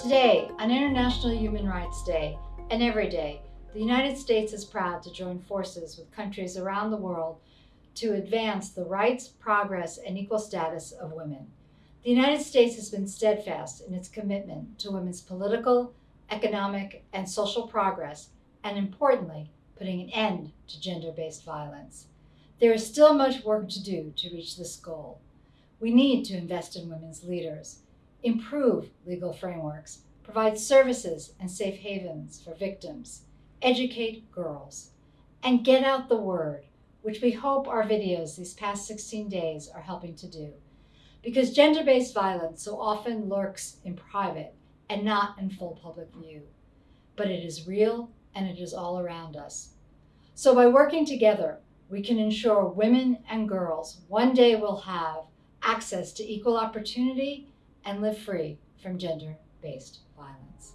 Today, on International Human Rights Day, and every day, the United States is proud to join forces with countries around the world to advance the rights, progress, and equal status of women. The United States has been steadfast in its commitment to women's political, economic, and social progress, and importantly, putting an end to gender-based violence. There is still much work to do to reach this goal. We need to invest in women's leaders, improve legal frameworks, provide services and safe havens for victims, educate girls, and get out the word, which we hope our videos these past 16 days are helping to do. Because gender-based violence so often lurks in private and not in full public view. But it is real and it is all around us. So by working together, we can ensure women and girls one day will have access to equal opportunity and live free from gender-based violence.